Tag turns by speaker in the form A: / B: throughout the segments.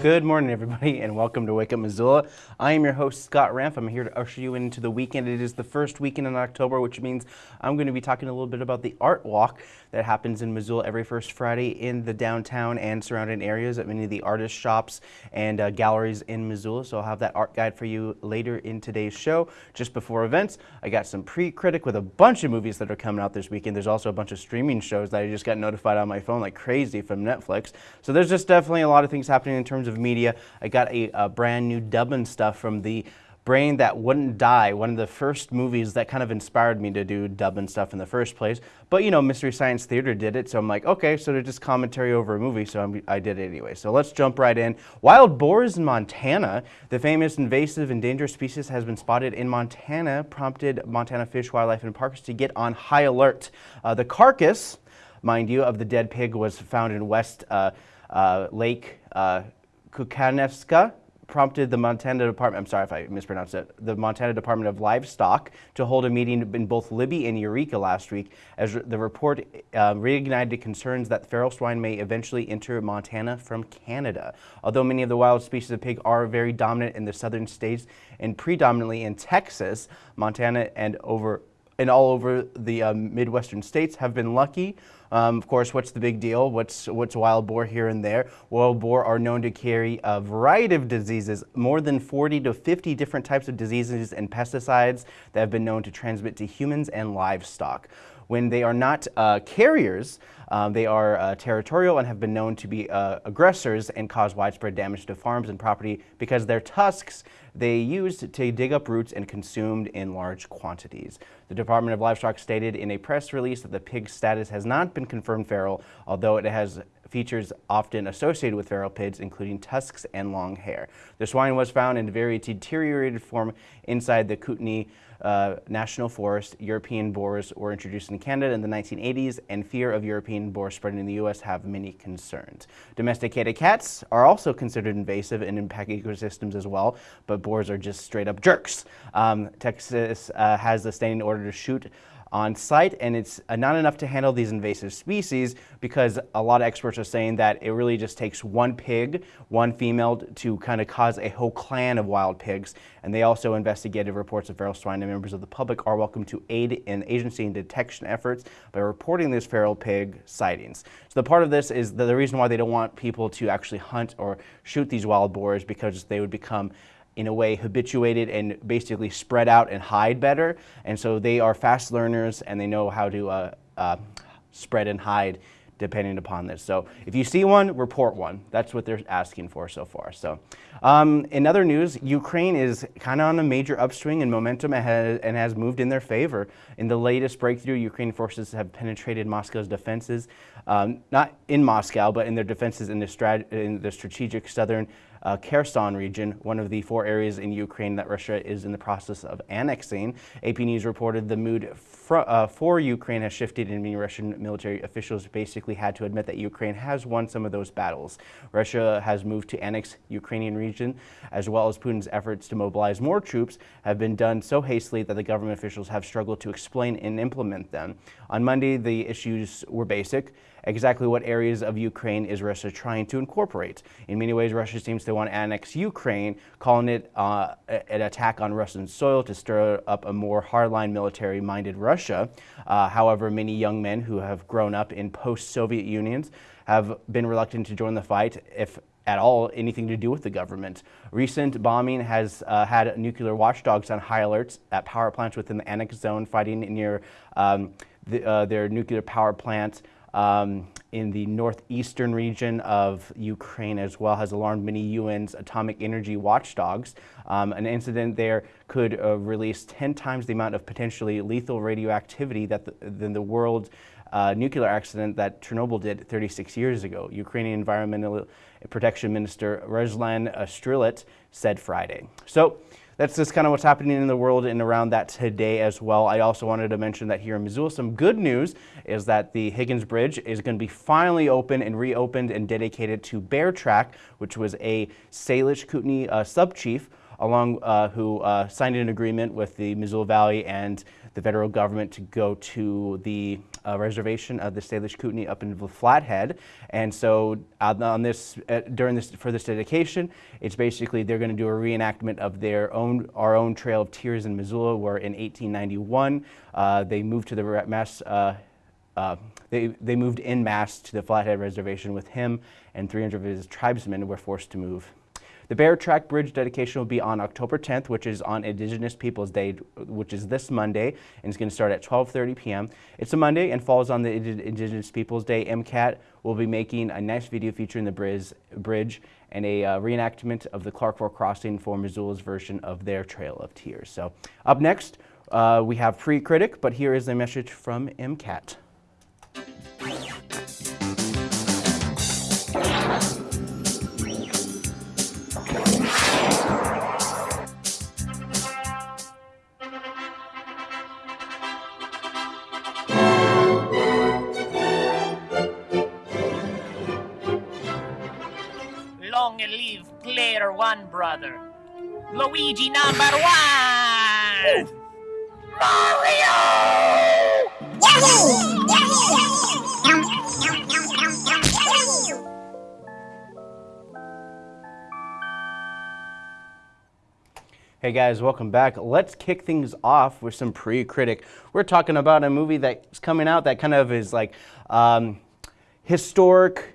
A: Good morning, everybody, and welcome to Wake Up Missoula. I am your host, Scott Ramp. I'm here to usher you into the weekend. It is the first weekend in October, which means I'm going to be talking a little bit about the Art Walk that happens in Missoula every first Friday in the downtown and surrounding areas at many of the artist shops and uh, galleries in Missoula. So I'll have that art guide for you later in today's show. Just before events, I got some pre-critic with a bunch of movies that are coming out this weekend. There's also a bunch of streaming shows that I just got notified on my phone like crazy from Netflix. So there's just definitely a lot of things happening in terms of media. I got a, a brand new dubbing stuff from the Brain That Wouldn't Die, one of the first movies that kind of inspired me to do dubbing stuff in the first place. But you know, Mystery Science Theater did it, so I'm like, okay, so they're just commentary over a movie, so I'm, i did it anyway. So let's jump right in. Wild boars in Montana. The famous invasive and dangerous species has been spotted in Montana, prompted Montana Fish, Wildlife, and Parks to get on high alert. Uh, the carcass, mind you, of the dead pig was found in West uh, uh, Lake uh, Kukanevska, prompted the Montana Department, I'm sorry if I mispronounced it, the Montana Department of Livestock to hold a meeting in both Libby and Eureka last week as the report uh, reignited concerns that feral swine may eventually enter Montana from Canada. Although many of the wild species of pig are very dominant in the southern states and predominantly in Texas, Montana and over and all over the uh, Midwestern states have been lucky. Um, of course, what's the big deal? What's, what's wild boar here and there? Wild boar are known to carry a variety of diseases, more than 40 to 50 different types of diseases and pesticides that have been known to transmit to humans and livestock. When they are not uh, carriers, um, they are uh, territorial and have been known to be uh, aggressors and cause widespread damage to farms and property because their tusks they used to dig up roots and consumed in large quantities. The Department of Livestock stated in a press release that the pig's status has not been confirmed feral, although it has features often associated with feral pigs, including tusks and long hair. The swine was found in a very deteriorated form inside the Kootenai uh, National Forest. European boars were introduced in Canada in the 1980s, and fear of European boar spreading in the U.S. have many concerns. Domesticated cats are also considered invasive and impact ecosystems as well, but boars are just straight up jerks. Um, Texas uh, has the standing order to shoot on site and it's not enough to handle these invasive species because a lot of experts are saying that it really just takes one pig, one female to kind of cause a whole clan of wild pigs and they also investigated reports of feral swine and members of the public are welcome to aid in agency and detection efforts by reporting these feral pig sightings. So the part of this is the reason why they don't want people to actually hunt or shoot these wild boars because they would become in a way habituated and basically spread out and hide better. And so they are fast learners and they know how to uh, uh, spread and hide depending upon this. So if you see one, report one. That's what they're asking for so far. So um, in other news, Ukraine is kind of on a major upswing in momentum and has, moved in their favor. In the latest breakthrough, Ukrainian forces have penetrated Moscow's defenses, um, not in Moscow, but in their defenses in the, in the strategic southern uh, Kherson region, one of the four areas in Ukraine that Russia is in the process of annexing. AP News reported the mood uh, for Ukraine has shifted and many Russian military officials basically had to admit that Ukraine has won some of those battles. Russia has moved to annex Ukrainian region as well as Putin's efforts to mobilize more troops have been done so hastily that the government officials have struggled to explain and implement them. On Monday, the issues were basic exactly what areas of Ukraine is Russia trying to incorporate. In many ways, Russia seems to want to annex Ukraine, calling it uh, an attack on Russian soil to stir up a more hardline military-minded Russia. Uh, however, many young men who have grown up in post-Soviet unions have been reluctant to join the fight if at all anything to do with the government. Recent bombing has uh, had nuclear watchdogs on high alerts at power plants within the annexed zone fighting near um, the, uh, their nuclear power plant um, in the northeastern region of Ukraine as well has alarmed many UN's atomic energy watchdogs. Um, an incident there could uh, release 10 times the amount of potentially lethal radioactivity that the, than the world uh, nuclear accident that Chernobyl did 36 years ago. Ukrainian Environmental Protection Minister Ruslan Strilets said Friday. So that's just kind of what's happening in the world and around that today as well. I also wanted to mention that here in Missoula, some good news is that the Higgins Bridge is going to be finally open and reopened and dedicated to Bear Track, which was a Salish Kootenai uh, sub-chief along uh, who uh, signed an agreement with the Missoula Valley and the federal government to go to the uh, reservation of the Salish Kootenai up in the Flathead. And so on this, uh, during this, for this dedication, it's basically they're going to do a reenactment of their own, our own Trail of Tears in Missoula, where in 1891 uh, they moved to the Mass. Uh, uh, they, they moved in mass to the Flathead Reservation with him and 300 of his tribesmen were forced to move the Bear Track Bridge dedication will be on October 10th, which is on Indigenous Peoples Day, which is this Monday, and it's going to start at 12.30 p.m. It's a Monday and falls on the Indigenous Peoples Day. MCAT will be making a nice video featuring the bridge, bridge and a uh, reenactment of the Clark Fork Crossing for Missoula's version of their Trail of Tears. So up next, uh, we have Pre-Critic, but here is a message from MCAT.
B: One brother. Luigi number one! Mario!
A: Hey guys, welcome back. Let's kick things off with some pre-critic. We're talking about a movie that's coming out that kind of is like um, historic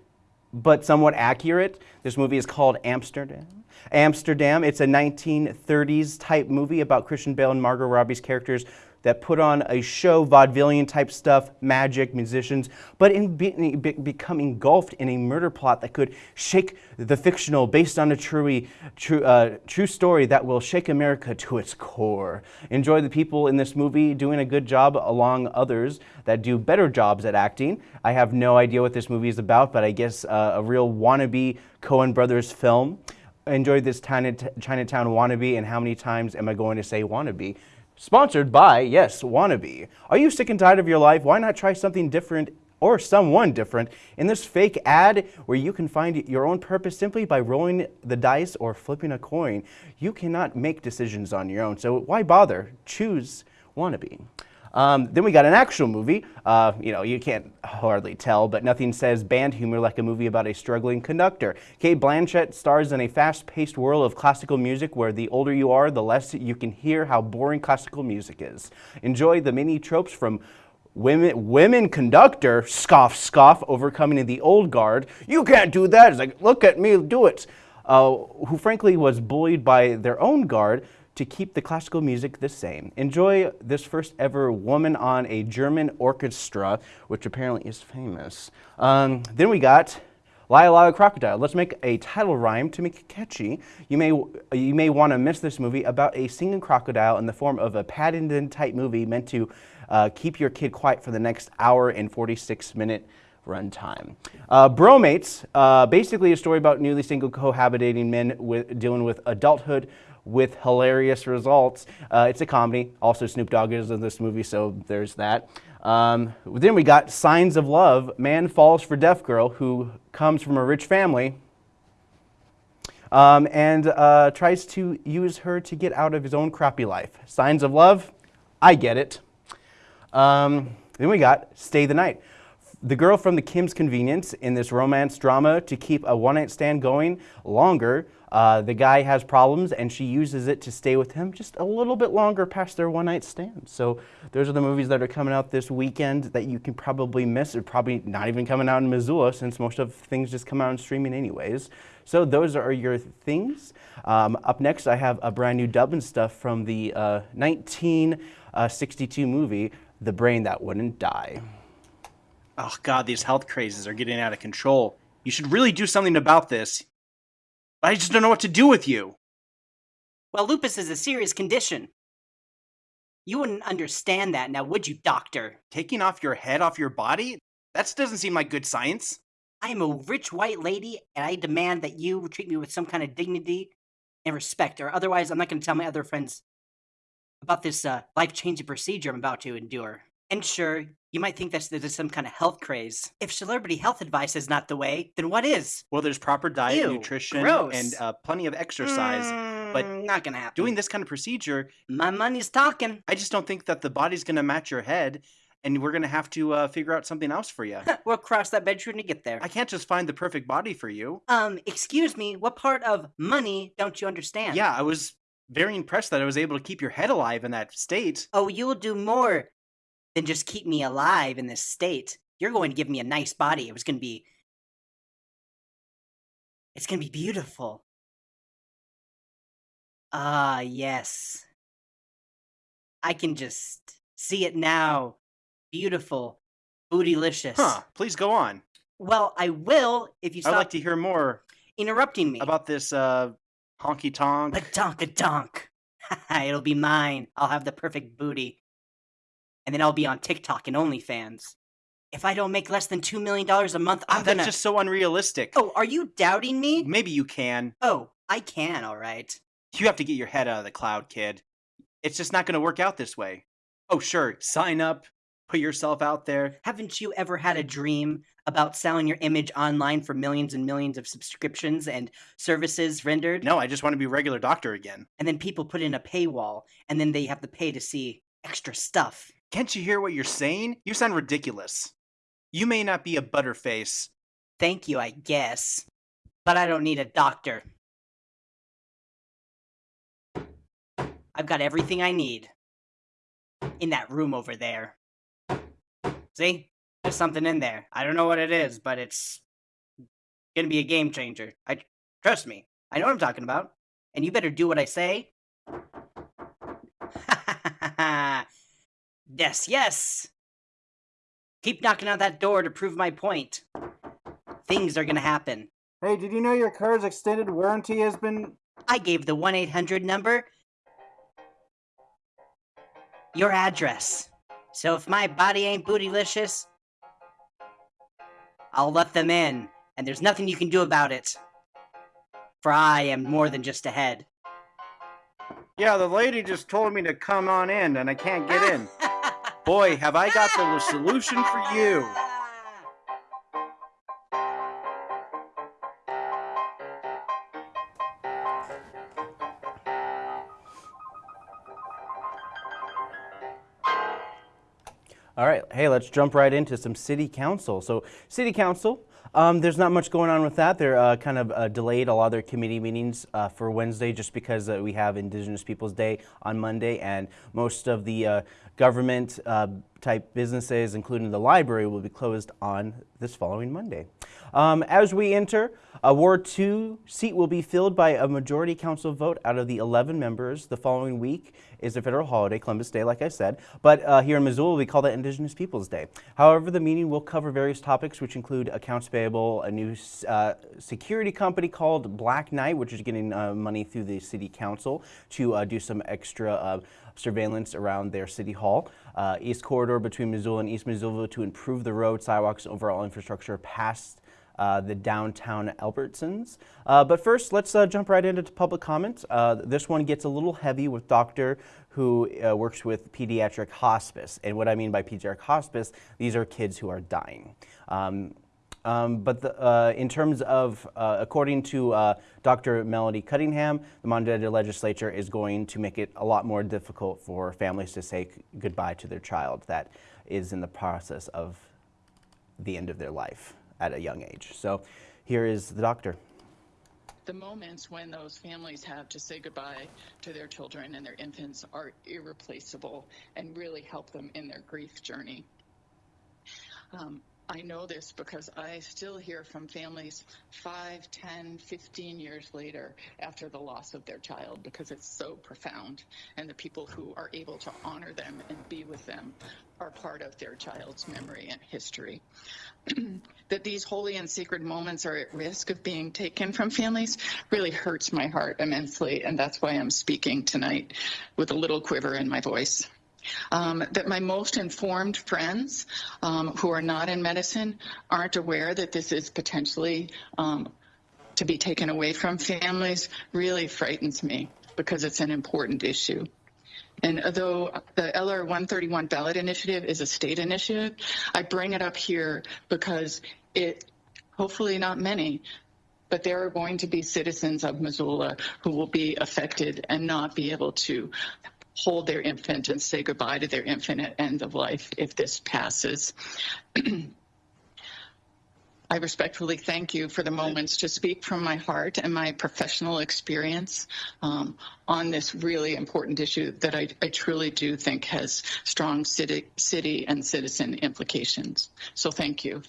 A: but somewhat accurate. This movie is called Amsterdam. Amsterdam. It's a 1930s type movie about Christian Bale and Margot Robbie's characters that put on a show, vaudevillian type stuff, magic, musicians, but in be, be, become engulfed in a murder plot that could shake the fictional based on a true, true, uh, true story that will shake America to its core. Enjoy the people in this movie doing a good job along others that do better jobs at acting. I have no idea what this movie is about, but I guess uh, a real wannabe Coen Brothers film enjoyed this Chinatown wannabe and how many times am I going to say wannabe? Sponsored by, yes, Wannabe. Are you sick and tired of your life? Why not try something different or someone different in this fake ad where you can find your own purpose simply by rolling the dice or flipping a coin? You cannot make decisions on your own, so why bother? Choose Wannabe. Um, then we got an actual movie. Uh, you know, you can't hardly tell, but nothing says band humor like a movie about a struggling conductor. Cate Blanchett stars in a fast-paced world of classical music where the older you are, the less you can hear how boring classical music is. Enjoy the many tropes from women, women conductor, scoff, scoff, overcoming the old guard. You can't do that. It's like, look at me, do it. Uh, who frankly was bullied by their own guard to keep the classical music the same. Enjoy this first ever woman on a German orchestra, which apparently is famous. Um, then we got Lyle Crocodile. Let's make a title rhyme to make it catchy. You may, you may want to miss this movie about a singing crocodile in the form of a Paddington type movie meant to uh, keep your kid quiet for the next hour and 46 minute runtime. Uh, Bromates, uh, basically a story about newly single cohabitating men with, dealing with adulthood with hilarious results. Uh, it's a comedy. Also, Snoop Dogg is in this movie, so there's that. Um, then we got Signs of Love. Man falls for deaf girl who comes from a rich family um, and uh, tries to use her to get out of his own crappy life. Signs of Love, I get it. Um, then we got Stay the Night. The girl from the Kim's Convenience in this romance drama to keep a one-night stand going longer uh, the guy has problems and she uses it to stay with him just a little bit longer past their one night stand. So those are the movies that are coming out this weekend that you can probably miss. They're probably not even coming out in Missoula since most of things just come out in streaming anyways. So those are your things. Um, up next, I have a brand new dubbing stuff from the uh, 1962 movie, The Brain That Wouldn't Die.
C: Oh God, these health crazes are getting out of control. You should really do something about this. I just don't know what to do with you.
D: Well, lupus is a serious condition. You wouldn't understand that now, would you, doctor?
C: Taking off your head off your body? That doesn't seem like good science.
D: I am a rich white lady, and I demand that you treat me with some kind of dignity and respect, or otherwise I'm not going to tell my other friends about this uh, life-changing procedure I'm about to endure. And sure, you might think that there's some kind of health craze. If celebrity health advice is not the way, then what is?
C: Well, there's proper diet, Ew, nutrition, gross. and uh, plenty of exercise.
D: Mm, but not gonna happen.
C: Doing this kind of procedure,
D: my money's talking.
C: I just don't think that the body's gonna match your head. and we're gonna have to uh, figure out something else for you.
D: we'll cross that bridge when we get there.
C: I can't just find the perfect body for you.
D: Um, excuse me, what part of money don't you understand?
C: Yeah, I was very impressed that I was able to keep your head alive in that state.
D: Oh, you will do more than just keep me alive in this state. You're going to give me a nice body. It was going to be. It's going to be beautiful. Ah, yes. I can just see it now. Beautiful. Bootylicious.
C: Huh? Please go on.
D: Well, I will if you
C: I'd like to hear more
D: interrupting me.
C: about this uh, honky tonk.
D: A donk a donk. It'll be mine. I'll have the perfect booty. And then I'll be on TikTok and OnlyFans. If I don't make less than $2 million a month,
C: Ah,
D: I'm
C: that's
D: gonna.
C: just so unrealistic.
D: Oh, are you doubting me?
C: Maybe you can.
D: Oh, I can, alright.
C: You have to get your head out of the cloud, kid. It's just not going to work out this way. Oh, sure, sign up, put yourself out there.
D: Haven't you ever had a dream about selling your image online for millions and millions of subscriptions and services rendered?
C: No, I just want to be a regular doctor again.
D: And then people put in a paywall, and then they have to pay to see extra stuff.
C: Can't you hear what you're saying? You sound ridiculous. You may not be a butterface.
D: Thank you, I guess. But I don't need a doctor. I've got everything I need. In that room over there. See? There's something in there. I don't know what it is, but it's gonna be a game changer. I trust me. I know what I'm talking about. And you better do what I say. yes, yes. Keep knocking on that door to prove my point. Things are gonna happen.
E: Hey, did you know your car's extended warranty has been.
D: I gave the 1 800 number your address. So if my body ain't bootylicious, I'll let them in, and there's nothing you can do about it. For I am more than just a head.
C: Yeah, the lady just told me to come on in and I can't get ah, in. Boy, have I got the solution for you.
A: All right, hey, let's jump right into some city council. So, city council, um, there's not much going on with that. They're uh, kind of uh, delayed a lot of their committee meetings uh, for Wednesday just because uh, we have Indigenous Peoples Day on Monday, and most of the uh, government uh, type businesses, including the library, will be closed on this following Monday. Um, as we enter, a Ward 2 seat will be filled by a majority council vote out of the 11 members. The following week is a federal holiday, Columbus Day, like I said, but uh, here in Missoula we call that Indigenous Peoples Day. However, the meeting will cover various topics which include accounts payable, a new uh, security company called Black Knight, which is getting uh, money through the city council to uh, do some extra uh, surveillance around their city hall. Uh, East corridor between Missoula and East Missoula to improve the road, sidewalks, overall infrastructure past uh, the downtown Albertsons. Uh, but first, let's uh, jump right into public comment. Uh, this one gets a little heavy with Doctor who uh, works with pediatric hospice. And what I mean by pediatric hospice, these are kids who are dying. Um, um, but the, in terms of, according to Dr. Melody Cunningham, the Montana legislature is going to make it a lot more difficult for families to say goodbye to their child that is in the process of the end of their life at a young age. So here is the doctor.
F: The moments when those families have to say goodbye to their children and their infants are irreplaceable and really help them in their grief journey. Um, I know this because I still hear from families 5, 10, 15 years later after the loss of their child because it's so profound. And the people who are able to honor them and be with them are part of their child's memory and history. that these holy and sacred moments are at risk of being taken from families really hurts my heart immensely. And that's why I'm speaking tonight with a little quiver in my voice. Um, that my most informed friends um, who are not in medicine aren't aware that this is potentially um, to be taken away from families really frightens me because it's an important issue. And though the LR 131 ballot initiative is a state initiative, I bring it up here because it, hopefully not many, but there are going to be citizens of Missoula who will be affected and not be able to hold their infant and say goodbye to their infant at end of life if this passes. I respectfully thank you for the moments to speak from my heart and my professional experience um, on this really important issue that I, I truly do think has strong city, city and citizen implications. So thank you.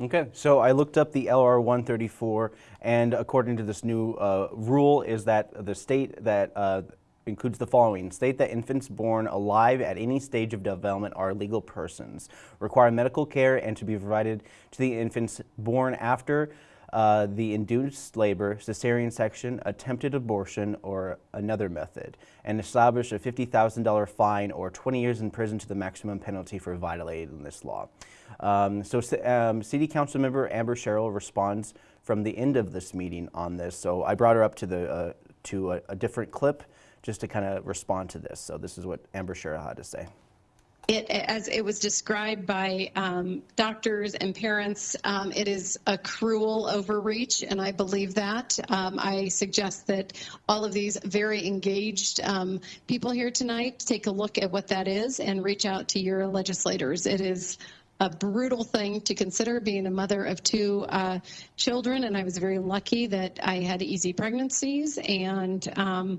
A: Okay, so I looked up the LR 134, and according to this new uh, rule, is that the state that uh, includes the following state that infants born alive at any stage of development are legal persons, require medical care, and to be provided to the infants born after uh, the induced labor, cesarean section, attempted abortion, or another method, and establish a $50,000 fine or 20 years in prison to the maximum penalty for violating this law. Um, so, um, City Council member Amber Sherrill responds from the end of this meeting on this. So, I brought her up to the uh, to a, a different clip just to kind of respond to this. So, this is what Amber Sherrill had to say.
G: It, as it was described by um, doctors and parents, um, it is a cruel overreach, and I believe that. Um, I suggest that all of these very engaged um, people here tonight take a look at what that is and reach out to your legislators. It is a brutal thing to consider being a mother of two uh, children, and I was very lucky that I had easy pregnancies and um,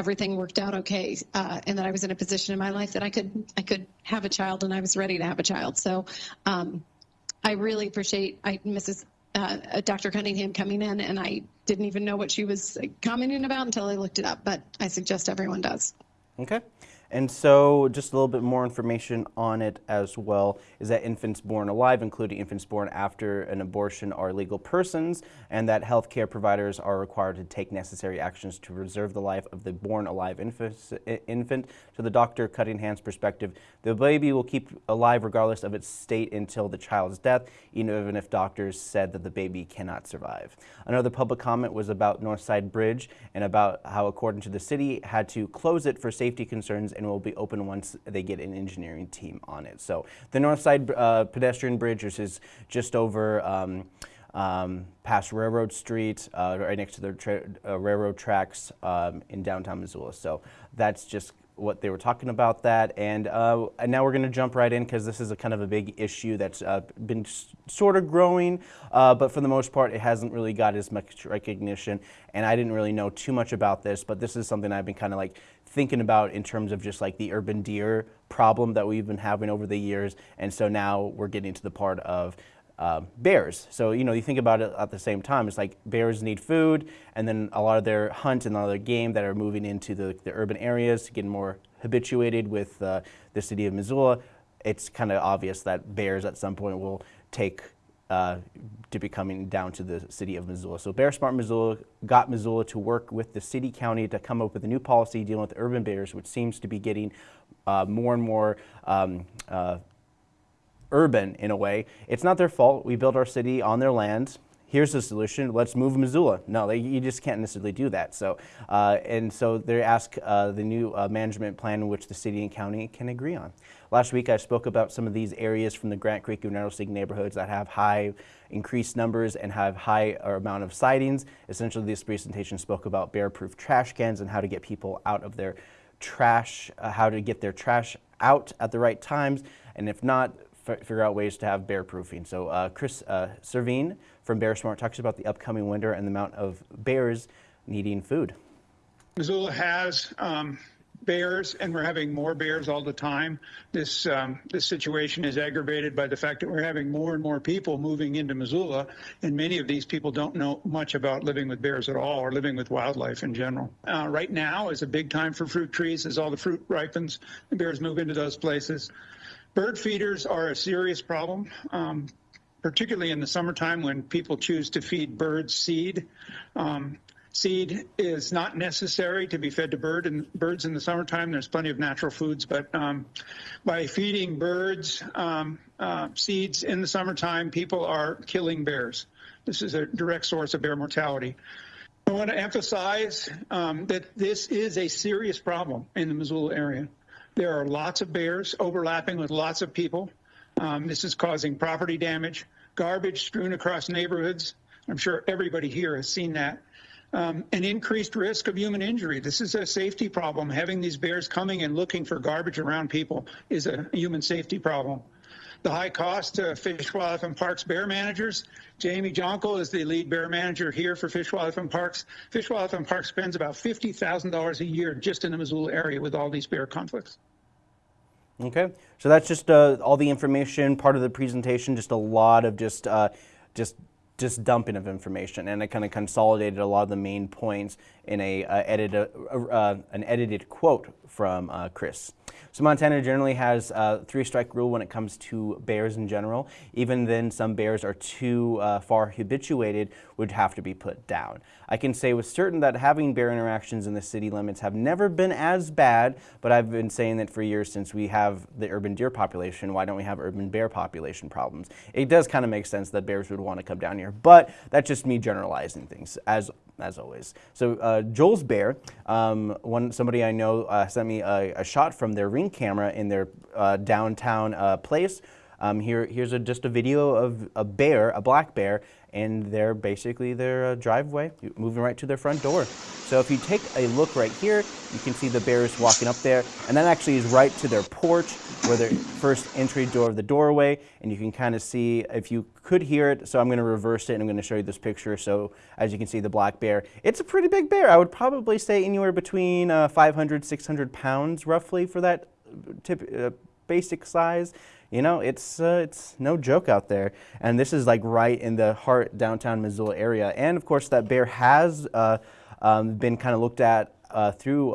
G: everything worked out okay, uh, and that I was in a position in my life that I could I could have a child, and I was ready to have a child. So um, I really appreciate I, Mrs. Uh, Dr. Cunningham coming in, and I didn't even know what she was commenting about until I looked it up. But I suggest everyone does.
A: Okay. And so, just a little bit more information on it as well is that infants born alive, including infants born after an abortion, are legal persons, and that healthcare providers are required to take necessary actions to preserve the life of the born alive infant. To the Dr. Cunningham's perspective, the baby will keep alive regardless of its state until the child's death, even if doctors said that the baby cannot survive. Another public comment was about Northside Bridge and about how, according to the city, had to close it for safety concerns and will be open once they get an engineering team on it. So the North Side uh, pedestrian bridge, is just over um, um, past Railroad Street, uh, right next to the uh, railroad tracks um, in downtown Missoula. So that's just what they were talking about that. And, uh, and now we're going to jump right in because this is a kind of a big issue that's uh, been sort of growing, uh, but for the most part, it hasn't really got as much recognition. And I didn't really know too much about this, but this is something I've been kind of like thinking about in terms of just like the urban deer problem that we've been having over the years. And so now we're getting to the part of uh, bears. So, you know, you think about it at the same time, it's like bears need food, and then a lot of their hunt and a lot of their game that are moving into the, the urban areas, getting more habituated with uh, the city of Missoula. It's kind of obvious that bears at some point will take uh, to be coming down to the city of Missoula. So Bear Smart Missoula got Missoula to work with the city county to come up with a new policy dealing with urban bears, which seems to be getting uh, more and more um, uh, urban in a way. It's not their fault. We built our city on their land. Here's the solution. Let's move Missoula. No, they, you just can't necessarily do that. So, uh, and so they ask uh, the new uh, management plan, which the city and county can agree on. Last week, I spoke about some of these areas from the Grant Creek and Rattlesnake neighborhoods that have high increased numbers and have high amount of sightings. Essentially, this presentation spoke about bear-proof trash cans and how to get people out of their trash, uh, how to get their trash out at the right times, and if not, figure out ways to have bear proofing. So uh, Chris uh, Servheen from Bear Smart talks about the upcoming winter and the amount of bears needing food.
H: Missoula has um, bears, and we're having more bears all the time. This um, this situation is aggravated by the fact that we're having more and more people moving into Missoula, and many of these people don't know much about living with bears at all or living with wildlife in general. Uh, right now is a big time for fruit trees as all the fruit ripens. The bears move into those places. Bird feeders are a serious problem, um, particularly in the summertime when people choose to feed birds seed. Um, seed is not necessary to be fed to bird and birds in the summertime. There's plenty of natural foods, but um, by feeding birds um, uh, seeds in the summertime, people are killing bears. This is a direct source of bear mortality. I want to emphasize um, that this is a serious problem in the Missoula area. There are lots of bears overlapping with lots of people. Um, this is causing property damage, garbage strewn across neighborhoods. I'm sure everybody here has seen that. um, an increased risk of human injury. This is a safety problem. Having these bears coming and looking for garbage around people is a human safety problem. The high cost to Fish, Wildlife, and Parks bear managers. Jamie Jonkel is the lead bear manager here for Fish, Wildlife, and Parks. Fish, Wildlife, and Parks spends about $50,000 a year just in the Missoula area with all these bear conflicts.
A: Okay, so that's just uh, all the information, part of the presentation, just a lot of just, uh, just, just dumping of information, and I kind of consolidated a lot of the main points in a uh, uh, uh, an edited quote from uh, Chris. So Montana generally has a three strike rule when it comes to bears in general. Even then some bears are too uh, far habituated would have to be put down. I can say with certain that having bear interactions in the city limits have never been as bad, but I've been saying that for years since we have the urban deer population, why don't we have urban bear population problems? It does kind of make sense that bears would want to come down here, but that's just me generalizing things as as always. So uh, Joel's Bear, um, one somebody I know uh, sent me a, a, shot from their ring camera in their uh, downtown uh, place. Um, here, here's a, just a video of a bear, a black bear, and they're basically their uh, driveway, moving right to their front door. So if you take a look right here, you can see the bears walking up there, and that actually is right to their porch, where their first entry door of the doorway, and you can kind of see if you could hear it. So I'm going to reverse it, and I'm going to show you this picture. So as you can see, the black bear, it's a pretty big bear. I would probably say anywhere between uh, 500, 600 pounds roughly for that tip, uh, basic size. You know, it's, uh, it's no joke out there. And this is like right in the heart downtown Missoula area. And of course, that bear has uh, um, been kind of looked at uh, through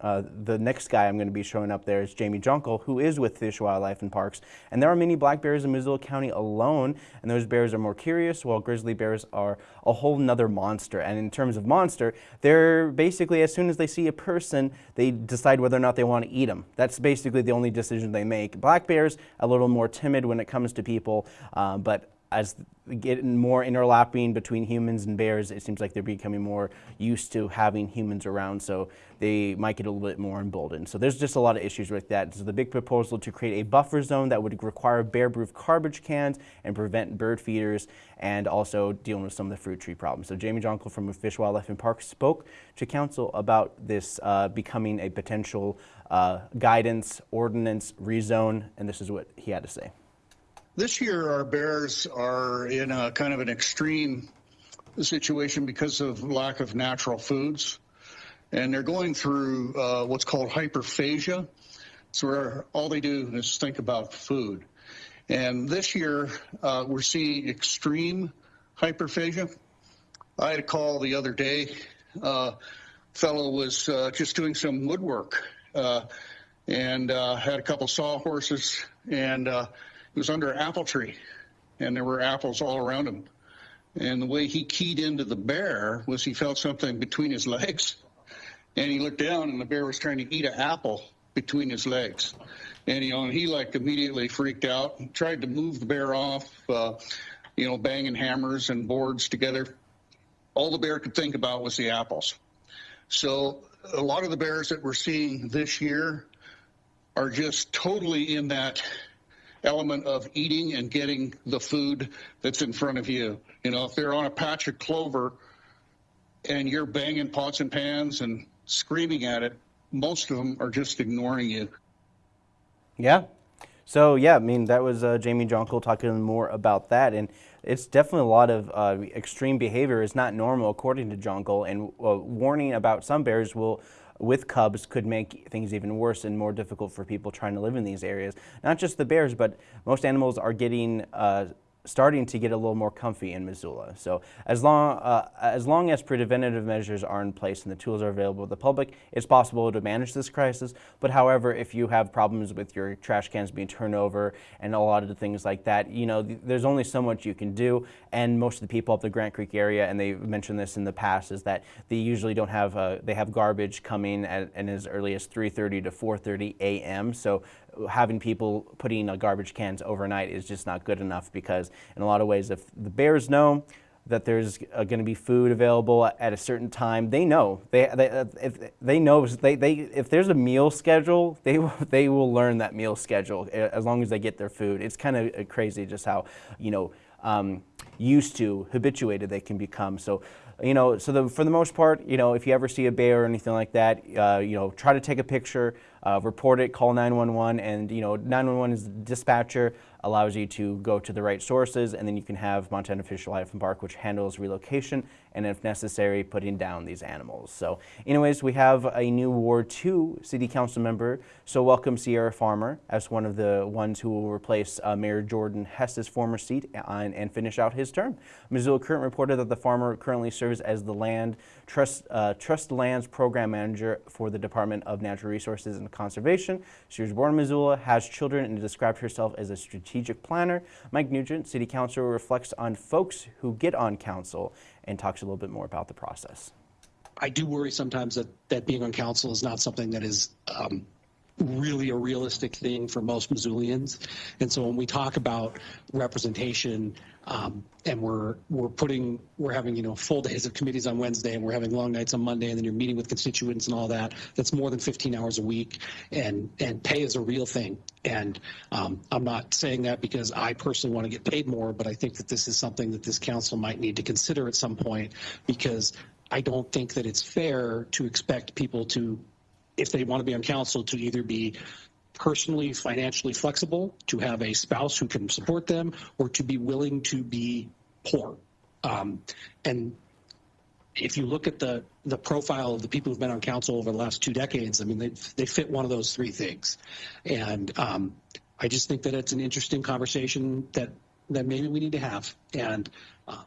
A: uh, the next guy I'm going to be showing up there is Jamie Jonkel, who is with Fish, Wildlife, and Parks. And there are many black bears in Missoula County alone, and those bears are more curious, while grizzly bears are a whole nother monster. And in terms of monster, they're basically, as soon as they see a person, they decide whether or not they want to eat them. That's basically the only decision they make. Black bears, a little more timid when it comes to people, uh, but as getting more interlapping between humans and bears, it seems like they're becoming more used to having humans around, so they might get a little bit more emboldened. So there's just a lot of issues with that. So the big proposal to create a buffer zone that would require bear-proof garbage cans and prevent bird feeders and also dealing with some of the fruit tree problems. So Jamie Jonkel from Fish, Wildlife, and Parks spoke to council about this uh, becoming a potential uh, guidance, ordinance, rezone, and this is what he had to say.
I: This year, our bears are in a kind of an extreme situation because of lack of natural foods. And they're going through uh, what's called hyperphagia. So where all they do is think about food. And this year, uh, we're seeing extreme hyperphagia. I had a call the other day. Uh, fellow was uh, just doing some woodwork uh, and uh, had a couple sawhorses and uh, was under an apple tree, and there were apples all around him. And the way he keyed into the bear was he felt something between his legs, and he looked down, and the bear was trying to eat an apple between his legs. And you know, he like immediately freaked out and tried to move the bear off, uh, you know, banging hammers and boards together. All the bear could think about was the apples. So a lot of the bears that we're seeing this year are just totally in that element of eating and getting the food that's in front of you. You know, if they're on a patch of clover and you're banging pots and pans and screaming at it, most of them are just ignoring you.
A: Yeah. So yeah, I mean that was uh, Jamie Jonkel talking more about that, and it's definitely a lot of uh, extreme behavior is not normal according to Jonkel, and uh, warning about some bears will with cubs could make things even worse and more difficult for people trying to live in these areas. Not just the bears, but most animals are getting uh, starting to get a little more comfy in Missoula. So as long, uh, as long as preventative measures are in place and the tools are available to the public, it's possible to manage this crisis. But however, if you have problems with your trash cans being turned over and a lot of the things like that, you know, th there's only so much you can do. And most of the people up the Grant Creek area, and they mentioned this in the past, is that they usually don't have, uh, they have garbage coming at, at as early as 3.30 to 4.30 a.m. So having people putting uh, garbage cans overnight is just not good enough because in a lot of ways, if the bears know that there's uh, going to be food available at a certain time, they know. They, they uh, if they know they, they if there's a meal schedule, they they will learn that meal schedule as long as they get their food. It's kind of crazy just how you know um, used to habituated they can become. So you know, so the, for the most part, you know, if you ever see a bear or anything like that, uh, you know, try to take a picture, uh, report it, call 911, and you know, 911 is the dispatcher allows you to go to the right sources, and then you can have Montana Fish, Wildlife and Park, which handles relocation and, if necessary, putting down these animals. So, anyways, we have a new Ward 2 City Council member. So, welcome Sierra Farmer as one of the ones who will replace uh, Mayor Jordan Hess's former seat and, and finish out his term. Missoula Current reported that the farmer currently serves as the land trust uh, trust lands program manager for the Department of Natural Resources and Conservation. She was born in Missoula, has children, and described herself as a strategic planner. Mike Nugent, City Councilor, reflects on folks who get on council and talks a little bit more about the process.
J: I do worry sometimes that, that being on council is not something that is um, really a realistic thing for most Missoulians. And so when we talk about representation, um, and we're we're putting we're having you know full days of committees on Wednesday, and we're having long nights on Monday, and then you're meeting with constituents and all that. That's more than 15 hours a week, and and pay is a real thing. And um, I'm not saying that because I personally want to get paid more, but I think that this is something that this council might need to consider at some point because I don't think that it's fair to expect people to if they want to be on council to either be personally financially flexible, to have a spouse who can support them, or to be willing to be poor. Um, and if you look at the the profile of the people who've been on council over the last two decades, I mean, they they fit one of those three things, and um, I just think that it's an interesting conversation that that maybe we need to have. And uh,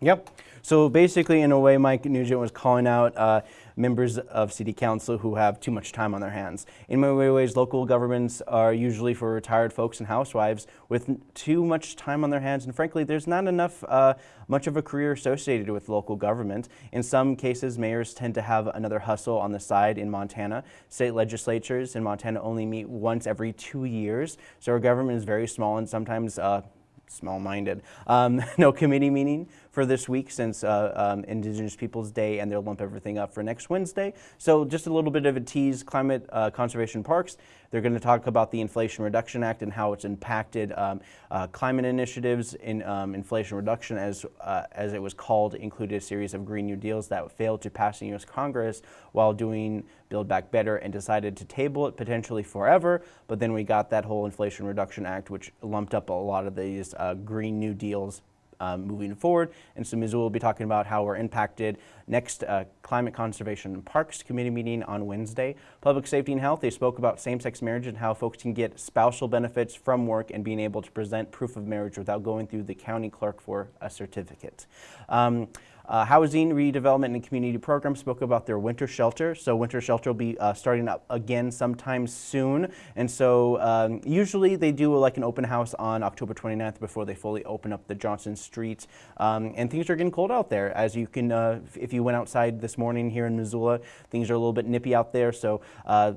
A: Yep. So basically, in a way, Mike Nugent was calling out uh, members of city council who have too much time on their hands. In many ways, local governments are usually for retired folks and housewives with too much time on their hands, and frankly, there's not enough uh, much of a career associated with local government. In some cases, mayors tend to have another hustle on the side in Montana. State legislatures in Montana only meet once every two years, so our government is very small and sometimes uh, small-minded. Um, no committee meeting for this week since uh, um, Indigenous Peoples Day, and they'll lump everything up for next Wednesday. So just a little bit of a tease, Climate uh, Conservation Parks, they're going to talk about the Inflation Reduction Act and how it's impacted um, uh, climate initiatives in um, Inflation Reduction, as, uh, as it was called, included a series of Green New Deals that failed to pass in U.S. Congress while doing Build Back Better and decided to table it potentially forever. But then we got that whole Inflation Reduction Act, which lumped up a lot of these uh, Green New Deals um, moving forward. And so Missoula will be talking about how we're impacted next uh, Climate Conservation and Parks Committee meeting on Wednesday. Public Safety and Health, they spoke about same-sex marriage and how folks can get spousal benefits from work and being able to present proof of marriage without going through the county clerk for a certificate. Um, uh, Housing Redevelopment and Community Program spoke about their winter shelter. So winter shelter will be uh, starting up again sometime soon. And so um, usually they do like an open house on October 29th before they fully open up the Johnson Street. Um, and things are getting cold out there. As you can, uh, if you went outside this morning here in Missoula, things are a little bit nippy out there. So uh,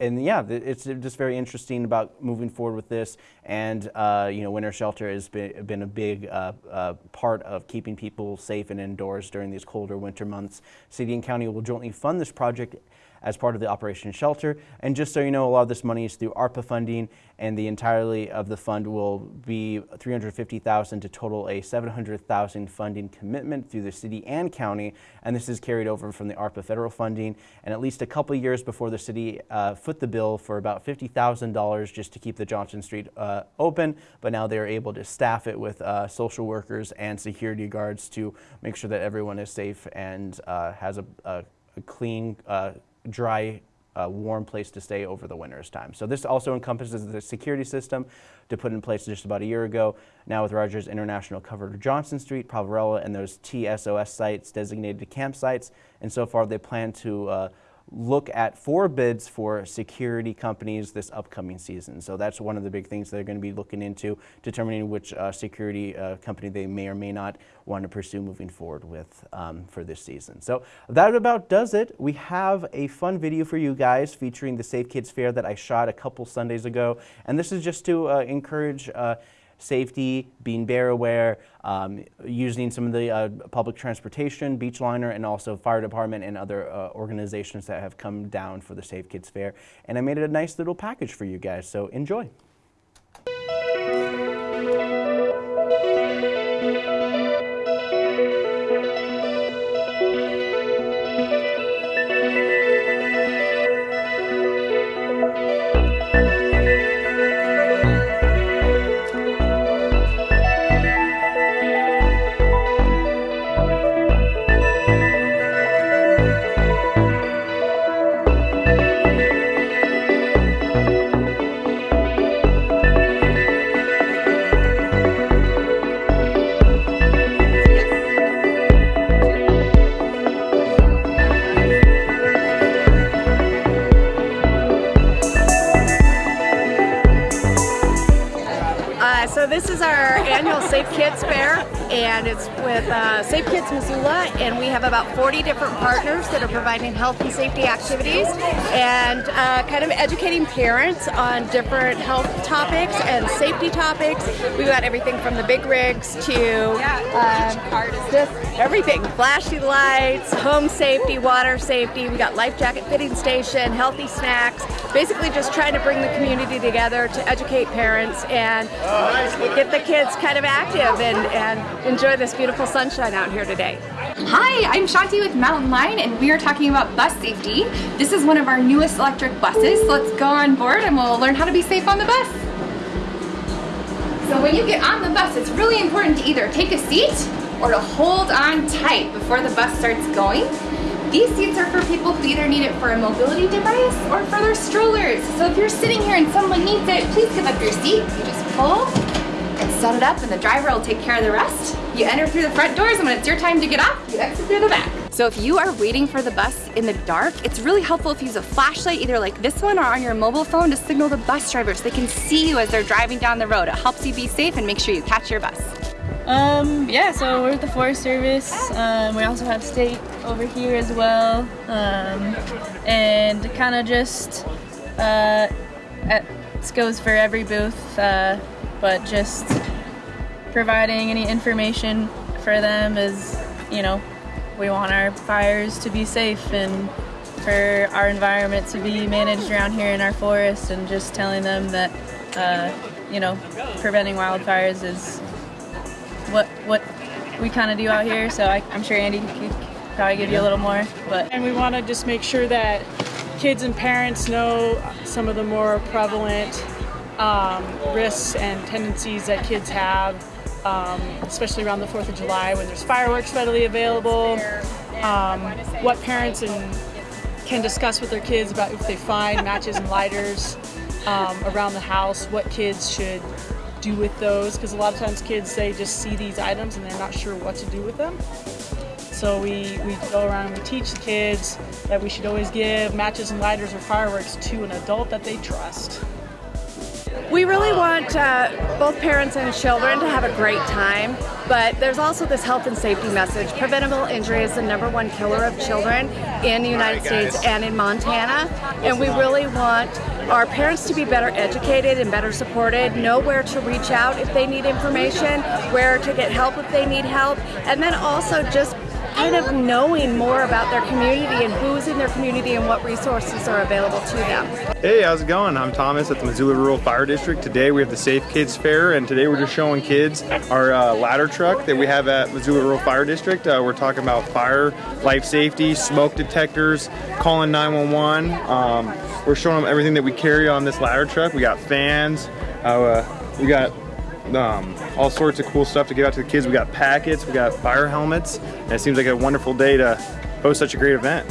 A: and yeah, it's just very interesting about moving forward with this. And uh, you know, winter shelter has been, been a big uh, uh, part of keeping people safe and indoors during these colder winter months. City and county will jointly fund this project as part of the Operation Shelter. And just so you know, a lot of this money is through ARPA funding, and the entirety of the fund will be 350,000 to total a 700,000 funding commitment through the city and county. And this is carried over from the ARPA federal funding. And at least a couple years before the city uh, foot the bill for about $50,000 just to keep the Johnson Street uh, open. But now they're able to staff it with uh, social workers and security guards to make sure that everyone is safe and uh, has a, a, a clean uh, dry, uh, warm place to stay over the winter's time. So this also encompasses the security system to put in place just about a year ago. Now with Rogers International covered Johnson Street, Poverello, and those TSOS sites designated campsites. And so far they plan to uh, look at four bids for security companies this upcoming season. So that's one of the big things they're going to be looking into, determining which uh, security uh, company they may or may not want to pursue moving forward with um, for this season. So that about does it. We have a fun video for you guys featuring the Safe Kids Fair that I shot a couple Sundays ago. And this is just to uh, encourage uh, safety, being bear aware, um, using some of the uh, public transportation, Beachliner, and also fire department and other uh, organizations that have come down for the Safe Kids Fair. And I made it a nice little package for you guys, so enjoy.
K: Providing health and safety activities and uh, kind of educating parents on different health topics and safety topics. We've got everything from the big rigs to um, just everything flashy lights, home safety, water safety. We got life jacket fitting station, healthy snacks, basically just trying to bring the community together to educate parents and get the kids kind of active and, and enjoy this beautiful sunshine out here today.
L: Hi, I'm Shanti with Mountain Line and we are talking about bus safety. This is one of our newest electric buses. So let's go on board and we'll learn how to be safe on the bus. So when you get on the bus, it's really important to either take a seat or to hold on tight before the bus starts going. These seats are for people who either need it for a mobility device or for their strollers. So if you're sitting here and someone needs it, please give up your seat. You just pull and set it up and the driver will take care of the rest. You enter through the front doors and when it's your time to get off, you exit through the back. So if you are waiting for the bus in the dark, it's really helpful if you use a flashlight, either like this one or on your mobile phone to signal the bus driver so they can see you as they're driving down the road. It helps you be safe and make sure you catch your bus.
M: Um, yeah, so we're at the Forest Service. Um, we also have state over here as well. Um, and kind of just, uh, at, this goes for every booth, uh, but just providing any information for them is, you know, we want our fires to be safe and for our environment to be managed around here in our forest and just telling them that, uh, you know, preventing wildfires is what what we kind of do out here. So I, I'm sure Andy could probably give you a little more. But
N: and we want to just make sure that kids and parents know some of the more prevalent um, risks and tendencies that kids have, um, especially around the 4th of July when there's fireworks readily available. Um, what parents and can discuss with their kids about if they find matches and lighters um, around the house, what kids should do with those because a lot of times kids they just see these items and they're not sure what to do with them. So we, we go around and we teach the kids that we should always give matches and lighters or fireworks to an adult that they trust.
K: We really want uh, both parents and children to have a great time, but there's also this health and safety message. Preventable injury is the number one killer of children in the United States and in Montana, and we really want our parents to be better educated and better supported, know where to reach out if they need information, where to get help if they need help, and then also just kind of knowing more about their community and who's in their community and what resources are available to them.
O: Hey, how's it going? I'm Thomas at the Missoula Rural Fire District. Today we have the Safe Kids Fair, and today we're just showing kids our uh, ladder truck that we have at Missoula Rural Fire District. Uh, we're talking about fire, life safety, smoke detectors, calling 911. Um, we're showing them everything that we carry on this ladder truck. We got fans, uh, we got um, all sorts of cool stuff to give out to the kids. We got packets, we got fire helmets, and it seems like a wonderful day to host such a great event.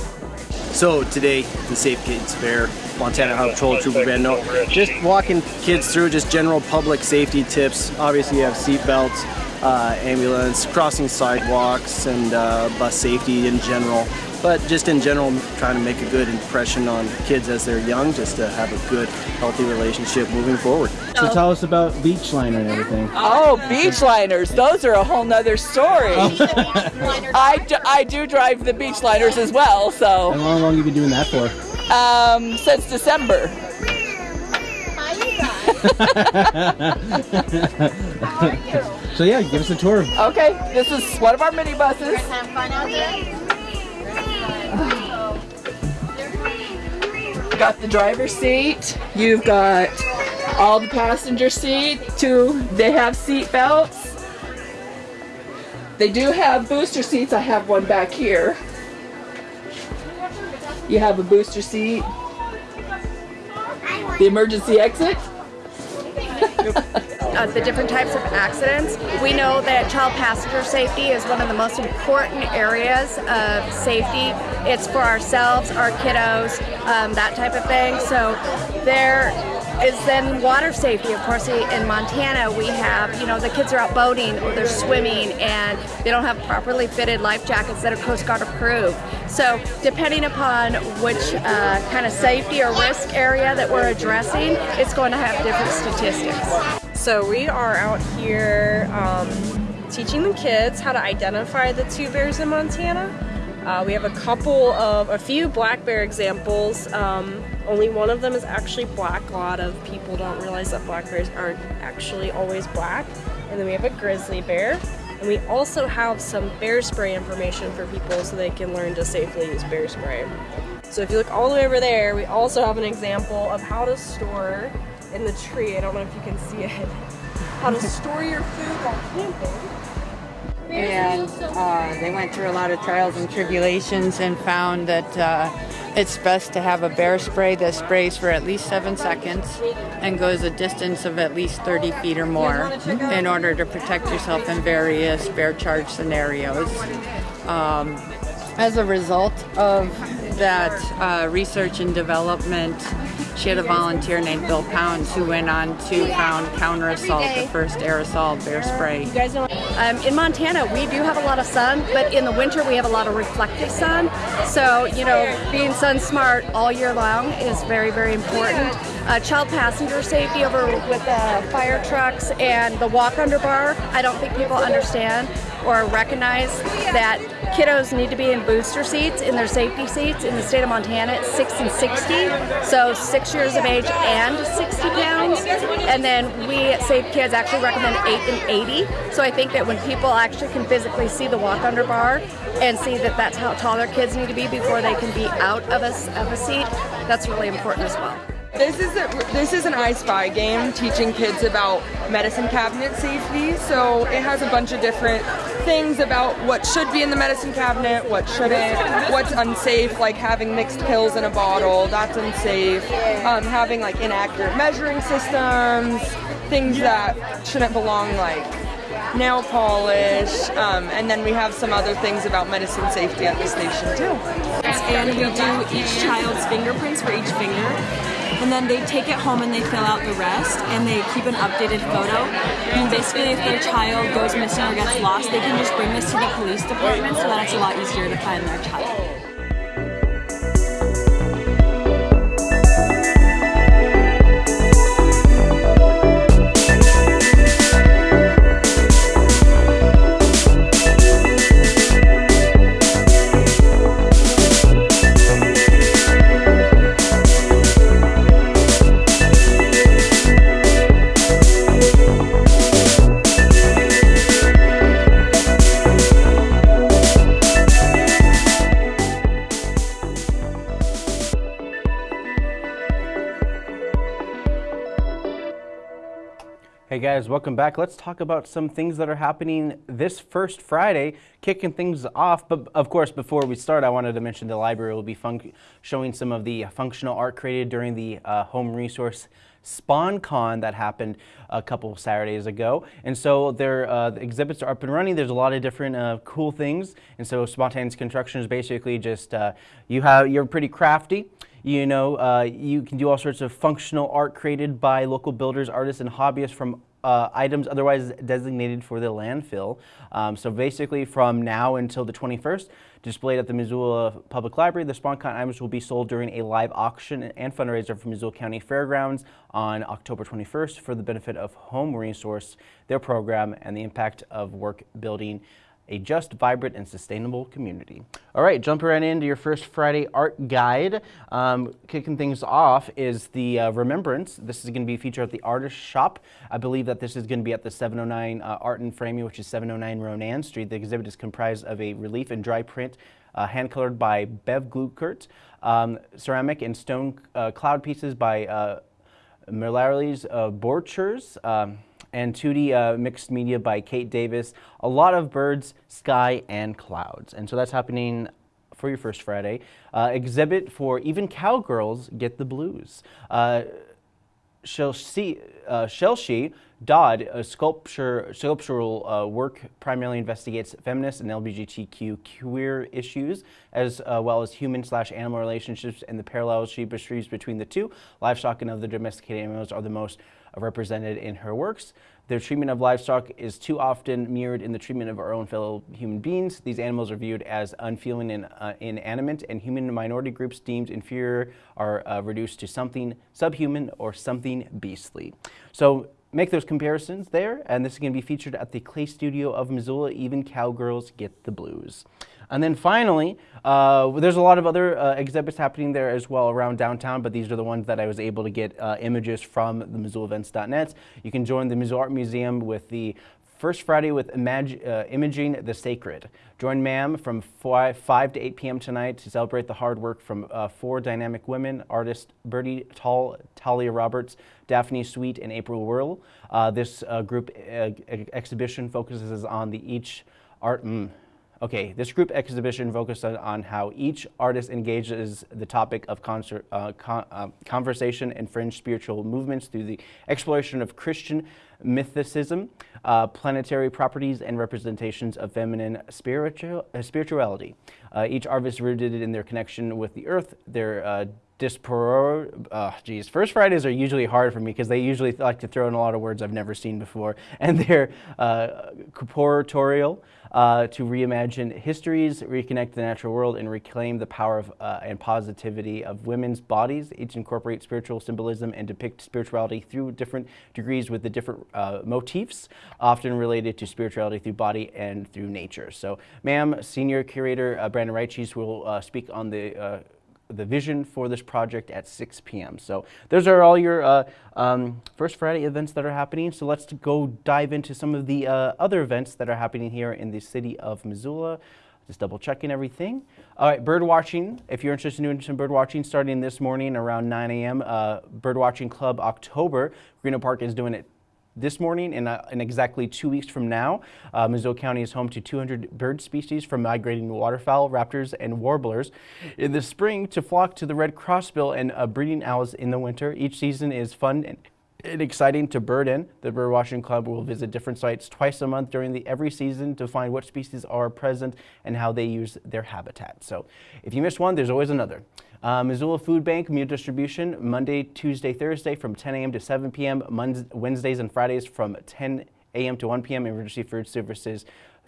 P: So today, the Safe Kids Fair, Montana Highway Patrol Trooper Bando, just walking kids through just general public safety tips. Obviously you have seat belts, uh, ambulance, crossing sidewalks, and uh, bus safety in general. But just in general, trying to make a good impression on kids as they're young, just to have a good, healthy relationship moving forward.
A: So tell us about beach liner and everything.
Q: Oh, beach liners. Those are a whole nother story. I, do, I do drive the beach liners as well, so.
A: And how long have you been doing that for?
Q: Um, since December.
A: so yeah, give us a tour.
Q: Okay, this is one of our minibuses. Got the driver's seat. You've got all the passenger seat. Two, they have seat belts. They do have booster seats. I have one back here. You have a booster seat. The emergency exit.
K: uh, the different types of accidents. We know that child passenger safety is one of the most important areas of safety. It's for ourselves, our kiddos, um, that type of thing. So there is then water safety. Of course, in Montana, we have, you know, the kids are out boating or they're swimming and they don't have properly fitted life jackets that are Coast Guard approved. So depending upon which uh, kind of safety or risk area that we're addressing, it's going to have different statistics.
R: So we are out here um, teaching the kids how to identify the two bears in Montana. Uh, we have a couple of, a few black bear examples. Um, only one of them is actually black. A lot of people don't realize that black bears aren't actually always black. And then we have a grizzly bear. And we also have some bear spray information for people so they can learn to safely use bear spray. So if you look all the way over there, we also have an example of how to store in the tree, I don't know if you can see it, how to store your food while camping.
S: and uh, they went through a lot of trials and tribulations and found that uh, it's best to have a bear spray that sprays for at least seven seconds and goes a distance of at least 30 feet or more in order to protect yourself in various bear charge scenarios. Um, as a result of that uh, research and development, she had a volunteer named Bill Pounds who went on to found Counter Assault, the first aerosol bear spray.
K: Um, in Montana, we do have a lot of sun, but in the winter we have a lot of reflective sun. So, you know, being sun smart all year long is very, very important. Uh, child passenger safety over with the fire trucks and the walk under bar, I don't think people understand or recognize that kiddos need to be in booster seats in their safety seats. In the state of Montana, it's 6 and 60, so 6 years of age and 60 pounds. And then we at Safe Kids actually recommend 8 and 80. So I think that when people actually can physically see the walk under bar and see that that's how tall their kids need to be before they can be out of a, of a seat, that's really important as well.
T: This is a, this is an I Spy game teaching kids about medicine cabinet safety. So it has a bunch of different things about what should be in the medicine cabinet, what shouldn't, what's unsafe, like having mixed pills in a bottle, that's unsafe. Um, having like inaccurate measuring systems, things that shouldn't belong, like nail polish, um, and then we have some other things about medicine safety at the station too.
U: And we do each child's fingerprints for each finger and then they take it home and they fill out the rest and they keep an updated photo and basically if their child goes missing or gets lost they can just bring this to the police department so that it's a lot easier to find their child.
A: Guys, welcome back. Let's talk about some things that are happening this first Friday, kicking things off. But of course, before we start, I wanted to mention the library will be showing some of the functional art created during the uh, Home Resource SpawnCon that happened a couple Saturdays ago. And so their uh, the exhibits are up and running. There's a lot of different uh, cool things. And so spontaneous construction is basically just uh, you have you're pretty crafty. You know, uh, you can do all sorts of functional art created by local builders, artists, and hobbyists from uh, items otherwise designated for the landfill. Um, so basically from now until the 21st, displayed at the Missoula Public Library, the SpawnCon items will be sold during a live auction and fundraiser for Missoula County Fairgrounds on October 21st for the benefit of Home Resource, their program, and the impact of work building a just, vibrant, and sustainable community. All right, jumping right into your first Friday art guide. Um, kicking things off is the uh, Remembrance. This is going to be featured at the Artist Shop. I believe that this is going to be at the 709 uh, Art and Framing, which is 709 Ronan Street. The exhibit is comprised of a relief and dry print uh, hand-colored by Bev Glueckert, um, ceramic and stone uh, cloud pieces by uh, uh, Borchers, um, and 2D uh, mixed media by Kate Davis. A lot of birds, sky, and clouds. And so that's happening for your first Friday. Uh, exhibit for even cowgirls get the blues. Uh, Shelshi, uh, Dodd, a sculpture, sculptural uh, work primarily investigates feminist and LGBTQ queer issues, as uh, well as human slash animal relationships and the parallels she perceives between the two. Livestock and other domesticated animals are the most represented in her works. Their treatment of livestock is too often mirrored in the treatment of our own fellow human beings. These animals are viewed as unfeeling and uh, inanimate, and human minority groups deemed inferior are uh, reduced to something subhuman or something beastly. So make those comparisons there, and this is going to be featured at the Clay Studio of Missoula. Even cowgirls get the blues. And then finally, uh, there's a lot of other uh, exhibits happening there as well around downtown, but these are the ones that I was able to get uh, images from the MissoulaEvents.net. You can join the Missoula Art Museum with the First Friday with Imag uh, Imaging the Sacred. Join MAM from 5, 5 to 8 p.m. tonight to celebrate the hard work from uh, four dynamic women, artists Bertie Tall, Talia Roberts, Daphne Sweet, and April Whirl. Uh, this group exhibition focuses on the each art... Mm, Okay, this group exhibition focused on, how each artist engages the topic of concert, uh, con uh, conversation and fringe spiritual movements through the exploration of Christian mysticism, uh, planetary properties, and representations of feminine spiritual, uh, spirituality. Uh, each artist rooted in their connection with the earth, their uh, disporo, uh, geez, First Fridays are usually hard for me because they usually like to throw in a lot of words I've never seen before, and they're uh, corporeal, uh, to reimagine histories, reconnect the natural world, and reclaim the power of, uh, and positivity of women's bodies. Each incorporate spiritual symbolism and depict spirituality through different degrees with the different uh, motifs, often related to spirituality through body and through nature. So, MAM, senior curator uh, Brandon Reintjes will uh, speak on the uh, the vision for this project at 6 p.m. So those are all your uh, um, First Friday events that are happening. So let's go dive into some of the uh, other events that are happening here in the city of Missoula. Just double checking everything. All right, bird watching. If you're interested in doing some bird watching, starting this morning around 9 a.m., uh, Bird Watching Club October. Reno Park is doing it this morning and uh, in exactly two weeks from now. Uh, Missoula County is home to 200 bird species from migrating waterfowl, raptors, and warblers. In the spring, to flock to the red crossbill and uh, breeding owls in the winter. Each season is fun and exciting to bird in. The Bird Watching Club will visit different sites twice a month during the every season to find what species are present and how they use their habitat. So if you miss one, there's always another. Uh, Missoula Food Bank meal distribution Monday, Tuesday, Thursday from 10 a.m. to 7 p.m. Wednesdays and Fridays from 10 a.m. to 1 p.m. Emergency food services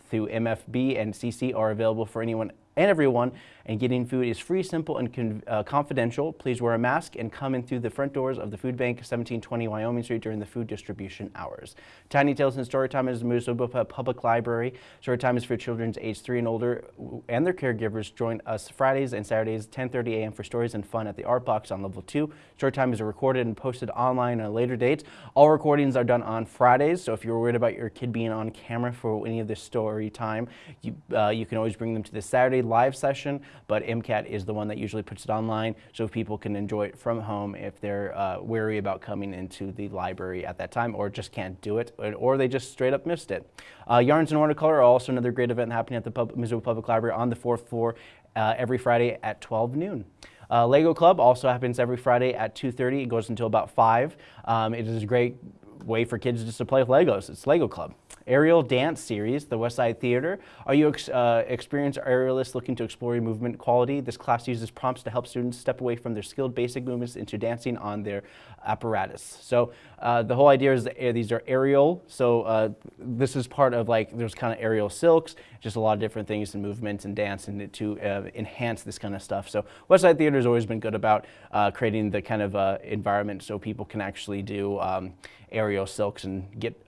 A: through MFB and CC are available for anyone and everyone, and getting food is free, simple, and uh, confidential. Please wear a mask and come in through the front doors of the Food Bank, 1720 Wyoming Street during the food distribution hours. Tiny Tales and Storytime is the Missoula Public Library. Storytime is for children age 3 and older and their caregivers. Join us Fridays and Saturdays, 10.30 a.m. for stories and fun at the Art Box on level 2. Storytime is recorded and posted online at a later date. All recordings are done on Fridays, so if you're worried about your kid being on camera for any of this story time, you, uh, you can always bring them to the Saturday live session, but MCAT is the one that usually puts it online so people can enjoy it from home if they're uh, wary about coming into the library at that time or just can't do it or they just straight up missed it. Uh, Yarns and Watercolor are also another great event happening at the Pub Public Library on the fourth floor uh, every Friday at 12 noon. Uh, Lego Club also happens every Friday at 2.30. It goes until about 5. Um, it is a great way for kids just to play with Legos. It's Lego Club. Aerial Dance Series, the West Side Theater. Are you ex uh, experienced aerialists looking to explore your movement quality? This class uses prompts to help students step away from their skilled basic movements into dancing on their apparatus. So uh, the whole idea is that uh, these are aerial. So uh, this is part of like, there's kind of aerial silks, just a lot of different things and movements and dance and to uh, enhance this kind of stuff. So West Side Theater has always been good about uh, creating the kind of environment so people can actually do um, aerial silks and get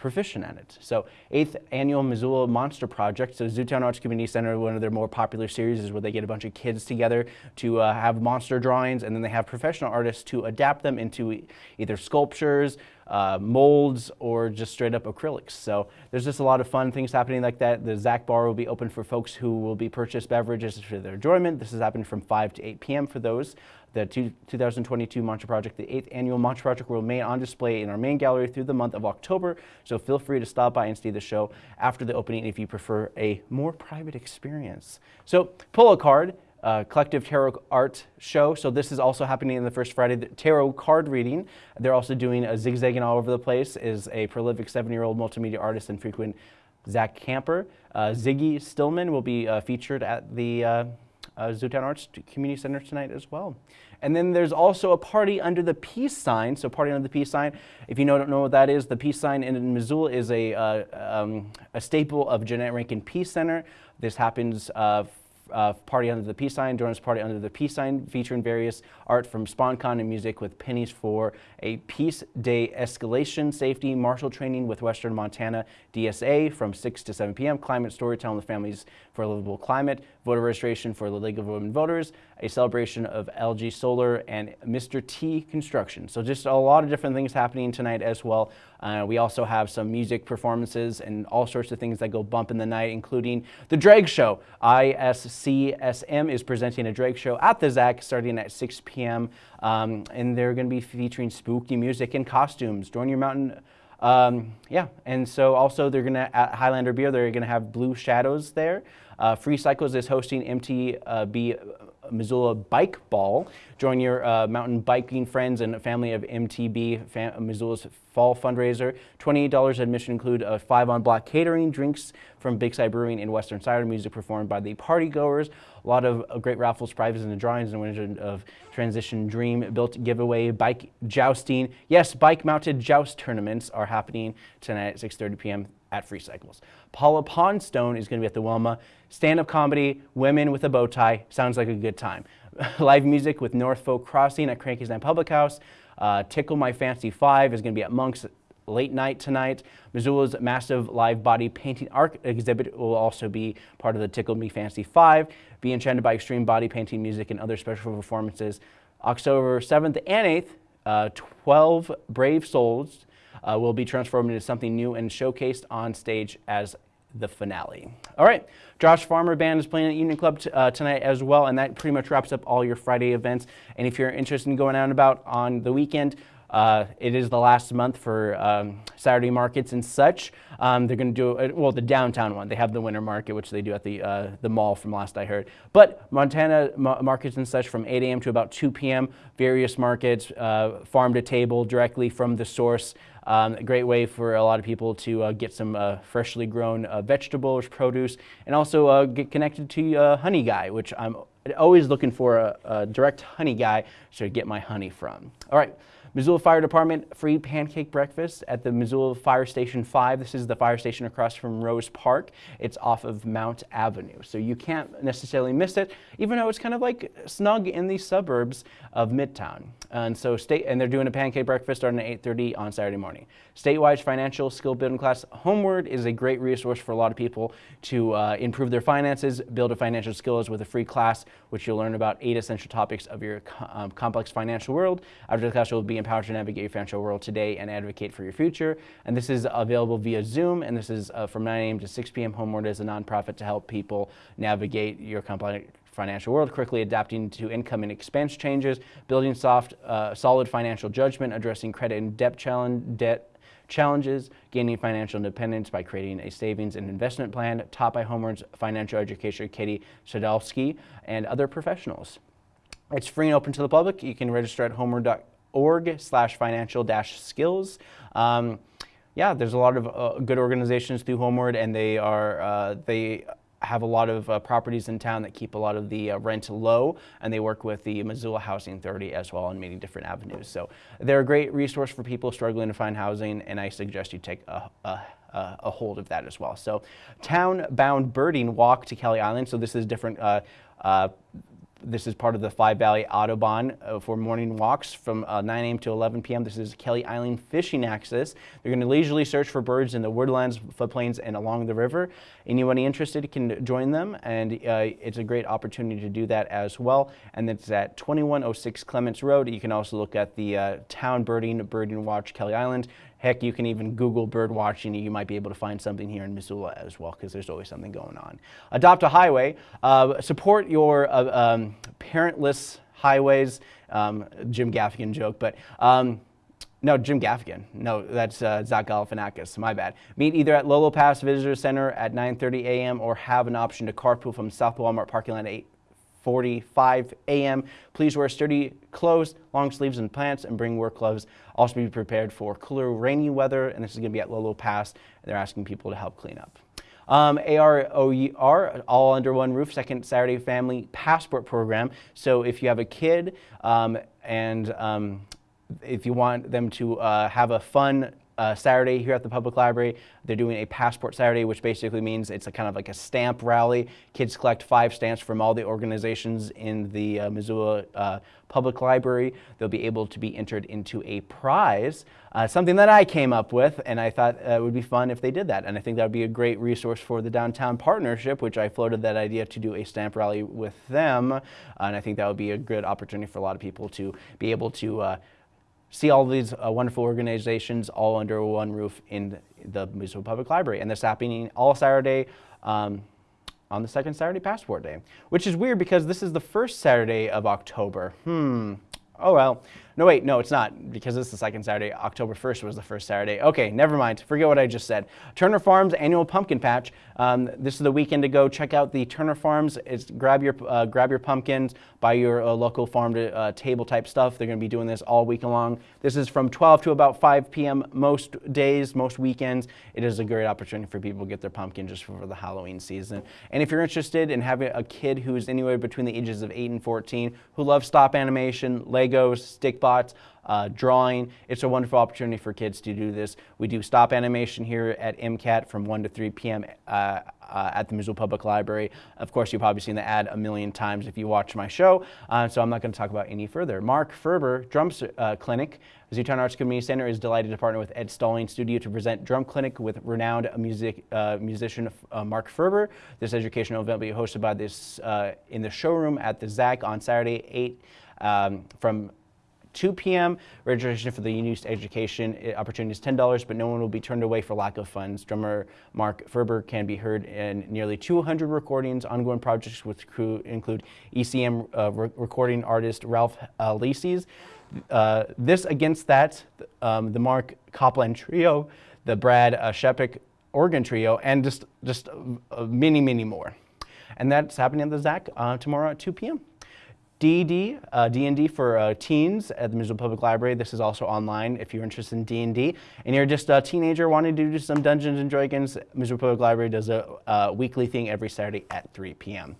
A: proficient at it. So eighth annual Missoula Monster Project. So Zootown Arts Community Center, one of their more popular series is where they get a bunch of kids together to uh, have monster drawings and then they have professional artists to adapt them into either sculptures, uh, molds, or just straight up acrylics. So there's just a lot of fun things happening like that. The ZAC Bar will be open for folks who will be purchased beverages for their enjoyment. This is happening from 5 to 8 p.m. for those the two, 2022 Monster Project, the eighth annual Monster Project will remain on display in our main gallery through the month of October, so feel free to stop by and see the show after the opening if you prefer a more private experience. So pull a card, uh, collective tarot art show. So this is also happening in the first Friday. The tarot card reading. They're also doing a zigzagging all over the place. Is a prolific seven-year-old multimedia artist and frequent ZAC Camper. Uh, Ziggy Stillman will be uh, featured at the uh, Zootown Arts Community Center tonight as well. And then there's also a party under the peace sign. So party under the peace sign, if you don't know what that is, the peace sign in Missoula is a, uh, um, a staple of Jeannette Rankin Peace Center. This happens uh, uh, Party Under the Peace Sign, join us Party Under the Peace Sign, featuring various art from SpawnCon and music with pennies for a Peace Day escalation safety marshal training with Western Montana DSA from 6 to 7 p.m. Climate storytelling with families for a livable climate, voter registration for the League of Women Voters, a celebration of LG Solar, and Mr. T Construction. So just a lot of different things happening tonight as well. Uh, we also have some music performances and all sorts of things that go bump in the night, including the drag show. ISCSM is presenting a drag show at the ZAC starting at 6 p.m. Um, and they're going to be featuring spooky music and costumes. Join your mountain. Um, yeah, and so also they're going to, at Highlander Beer, they're going to have Blue Shadows there. Uh, Free Cycles is hosting MTB Missoula Bike Ball. Join your uh, mountain biking friends and family of MTB fam Missoula's fall fundraiser. $28 admission include a five on block catering, drinks from Big Sky Brewing and Western Cider, music performed by the party goers. A lot of uh, great raffles, prizes, and the drawings and winners of Transition Dream Built giveaway, bike jousting. Yes, bike mounted joust tournaments are happening tonight at 6.30 p.m. at Free Cycles. Paula Poundstone is going to be at the Wilma. Stand-up comedy, women with a bow tie. Sounds like a good time. Live music with North Folk Crossing at Cranky's Night Public House. Uh, Tickle My Fancy 5 is going to be at Monk's late night tonight. Missoula's massive live body painting art exhibit will also be part of the Tickle Me Fancy 5. Be enchanted by extreme body painting music and other special performances. October 7th and 8th, uh, 12 brave souls uh, will be transformed into something new and showcased on stage as the finale. All right, Josh Farmer Band is playing at Union Club uh, tonight as well, and that pretty much wraps up all your Friday events. And if you're interested in going out and about on the weekend, uh, it is the last month for um, Saturday markets and such. Um, they're going to do, uh, well, the downtown one. They have the winter market, which they do at the, uh, the mall from last I heard. But Montana ma markets and such from 8 a.m. to about 2 p.m. Various markets, uh, farm to table directly from the source. Um, a great way for a lot of people to uh, get some uh, freshly grown vegetables, produce, and also get connected to Honey Guy, which I'm always looking for a, a direct honey guy to get my honey from. All right. Missoula Fire Department free pancake breakfast at the Missoula Fire Station 5. This is the fire station across from Rose Park. It's off of Mount Avenue, so you can't necessarily miss it, even though it's kind of like snug in the suburbs of Midtown. And so state, and they're doing a pancake breakfast starting at 8.30 on Saturday morning. Statewide financial skill building class Homeward is a great resource for a lot of people to uh, improve their finances, build a financial skills with a free class, which you'll learn about eight essential topics of your um, complex financial world. After the class, you'll be empowered to navigate your financial world today and advocate for your future. And this is available via Zoom, and this is uh, from 9 a.m. to 6 p.m. Homeward is a nonprofit to help people navigate your complex financial world, quickly adapting to income and expense changes, building soft, uh, solid financial judgment, addressing credit and debt, challenge, debt challenges, gaining financial independence by creating a savings and investment plan, taught by Homeward's financial educator Katie Sadowski and other professionals. It's free and open to the public. You can register at homeward.org slash financial dash skills. Um, yeah, there's a lot of uh, good organizations through Homeward, and they are uh, they have a lot of uh, properties in town that keep a lot of the uh, rent low, and they work with the Missoula Housing Authority as well on many different avenues. So they're a great resource for people struggling to find housing, and I suggest you take a, a uh, a hold of that as well. So town-bound birding walk to Kelly Island. So this is different uh, uh, this is part of the Five Valley Audubon uh, for morning walks from uh, 9 a.m. to 11 p.m. This is Kelly Island Fishing Access. They're going to leisurely search for birds in the woodlands, floodplains, and along the river. Anybody interested can join them, and uh, it's a great opportunity to do that as well. And it's at 2106 Clements Road. You can also look at the uh, Town Birding, Birding Watch Kelly Island. Heck, you can even Google bird watching. You might be able to find something here in Missoula as well because there's always something going on. Adopt a highway. Uh, support your uh, um, parentless highways. Um, Jim Gaffigan joke, but um, no, Jim Gaffigan. No, that's uh, Zach Galifianakis. My bad. Meet either at Lolo Pass Visitor Center at 9:30 a.m. or have an option to carpool from South Walmart parking lot at 8 45 a.m. Please wear sturdy clothes, long sleeves and pants, and bring work gloves. Also be prepared for cooler, rainy weather, and this is going to be at Lolo Pass. They're asking people to help clean up. Um, AROER, all under one roof, second Saturday family passport program. So if you have a kid um, and um, if you want them to uh, have a fun uh, Saturday here at the public library. They're doing a passport Saturday, which basically means it's a kind of like a stamp rally. Kids collect five stamps from all the organizations in the uh, Missoula uh, Public Library. They'll be able to be entered into a prize, uh, something that I came up with, and I thought uh, it would be fun if they did that. And I think that would be a great resource for the Downtown Partnership, which I floated that idea to do a stamp rally with them. and I think that would be a good opportunity for a lot of people to be able to uh, see all these uh, wonderful organizations all under one roof in the Missoula Public Library. And this happening all Saturday um, on the second Saturday Passport Day, which is weird because this is the first Saturday of October. Hmm. Oh well. No, wait, no, it's not because it's the second Saturday. October 1st was the first Saturday. Okay, never mind. Forget what I just said. Turner Farms annual pumpkin patch. Um, this is the weekend to go check out the Turner Farms. It's grab your uh, grab your pumpkins, buy your uh, local farm to uh, table type stuff. They're going to be doing this all week long. This is from 12 to about 5 p.m. most days, most weekends. It is a great opportunity for people to get their pumpkin just for the Halloween season. And if you're interested in having a kid who's anywhere between the ages of 8 and 14 who loves stop animation, Legos, stick uh, drawing. It's a wonderful opportunity for kids to do this. We do stop animation here at MCAT from 1 to 3 p.m. Uh, uh, at the Missoula Public Library. Of course, you've probably seen the ad a million times if you watch my show, uh, so I'm not going to talk about any further. Mark Ferber Drum uh, Clinic, Zootown Arts Community Center is delighted to partner with Ed Stalling Studio to present Drum Clinic with renowned music uh, musician Mark Ferber. This educational event will be hosted by this in the showroom at the ZAC on Saturday 8 um, from 2 p.m. Registration for the Unused Education eh, opportunity is $10, but no one will be turned away for lack of funds. Drummer Mark Ferber can be heard in nearly 200 recordings. Ongoing projects with crew include ECM uh, re recording artist Ralph uh, Alessi's. Uh, this against that, um, the Marc Copland Trio, the Brad uh, Shepik organ trio, and just, just uh, many, many more. And that's happening at the ZAC uh, tomorrow at 2 p.m. D&D, uh, D&D for uh, teens at the Missoula Public Library. This is also online if you're interested in D&D. And you're just a teenager wanting to do some Dungeons & Dragons, Missoula Public Library does a uh, weekly thing every Saturday at 3 p.m.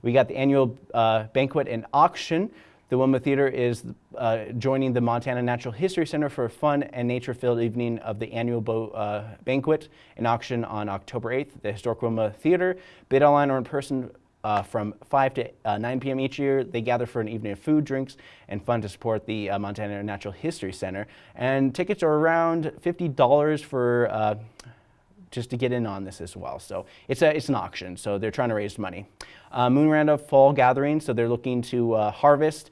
A: We got the annual uh, banquet and auction. The Wilma Theater is uh, joining the Montana Natural History Center for a fun and nature-filled evening of the annual uh, banquet and auction on October 8th. The Historic Wilma Theater, bid online or in person uh, from 5 to uh, 9 p.m. each year. They gather for an evening of food, drinks, and fun to support the uh, Montana Natural History Center. And tickets are around $50 for uh, just to get in on this as well. So it's, a, it's an auction, so they're trying to raise money. Uh, Moon Randolph Fall Gathering, so they're looking to uh, harvest,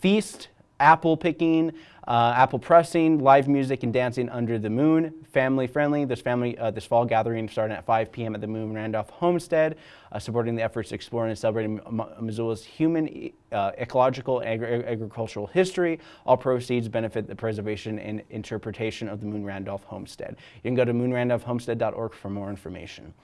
A: feast, apple picking, uh, apple pressing, live music and dancing under the moon, family friendly. This family, uh, this fall gathering starting at 5 p.m. at the Moon Randolph Homestead, uh, supporting the efforts exploring and celebrating Missoula's human, uh, ecological, agri agricultural history. All proceeds benefit the preservation and interpretation of the Moon Randolph Homestead. You can go to moonrandolphhomestead.org for more information.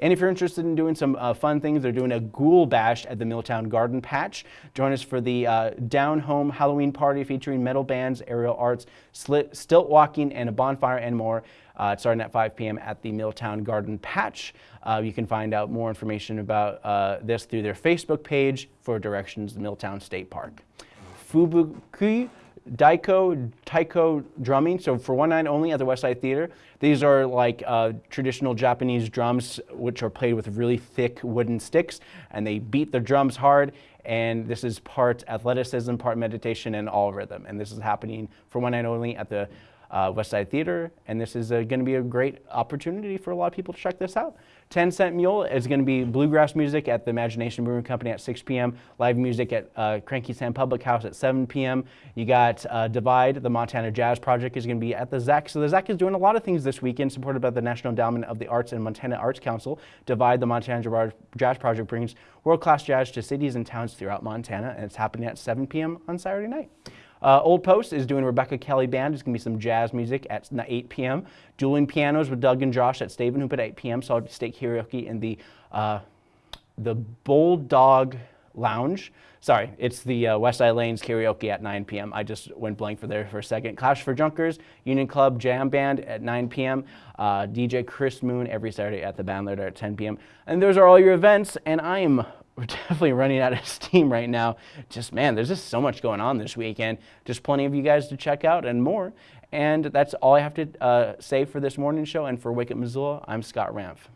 A: And if you're interested in doing some uh, fun things, they're doing a ghoul bash at the Milltown Garden Patch. Join us for the uh, down home Halloween party featuring metal bands, aerial arts, slit, stilt walking, and a bonfire and more. Uh, starting at 5 p.m. at the Milltown Garden Patch. Uh, you can find out more information about uh, this through their Facebook page for directions to Milltown State Park. Fubuki Daiko Taiko drumming, so for one night only at the Westside Theater. These are like uh, traditional Japanese drums, which are played with really thick wooden sticks, and they beat the drums hard. And this is part athleticism, part meditation, and all rhythm. And this is happening for one night only at the uh, Westside Theater, and this is uh, going to be a great opportunity for a lot of people to check this out. 10 Cent Mule is going to be bluegrass music at the Imagination Brewing Company at 6 p.m., live music at uh, Cranky Sam Public House at 7 p.m. You got uh, Divide, the Montana Jazz Project is going to be at the ZAC. So the ZAC is doing a lot of things this weekend, supported by the National Endowment of the Arts and Montana Arts Council. Divide, the Montana Jazz Project brings world-class jazz to cities and towns throughout Montana, and it's happening at 7 p.m. on Saturday night. Uh, Old Post is doing Rebecca Kelly Band. It's going to be some jazz music at 8 p.m. Dueling Pianos with Doug and Josh at Staven Hoop at 8 p.m. Solid State Karaoke in the, uh, the Bulldog Lounge. Sorry, it's the uh, West Side Lanes Karaoke at 9 p.m. I just went blank for there for a second. Clash for Junkers, Union Club Jam Band at 9 p.m. Uh, DJ Chris Moon every Saturday at the Bandleader at 10 p.m. And those are all your events, and I am we're definitely running out of steam right now. Just, man, there's just so much going on this weekend. Just plenty of you guys to check out and more. And that's all I have to uh, say for this morning show. And for Up Missoula, I'm Scott Ramph.